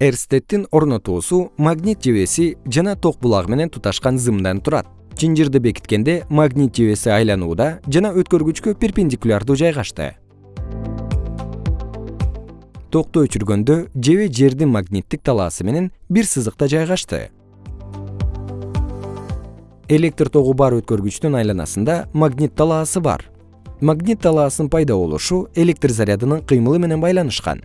эрстеттин орнотуусу магнит жебеси жана ток булагы менен туташкан зымдан турат. Чынжырды бекиткенде магнит жебеси айланууда жана өткөргүчкө перпендикулярдуу жайгашты. Токту өчүргөндө жебе жердин магниттик талаасы менен бир сызыкта жайгашты. Электр тогу бар өткөргүчтүн айланасында магнит талаасы бар. Магнит талаасынын пайда болушу электр зарядынын кыймылы менен байланышкан.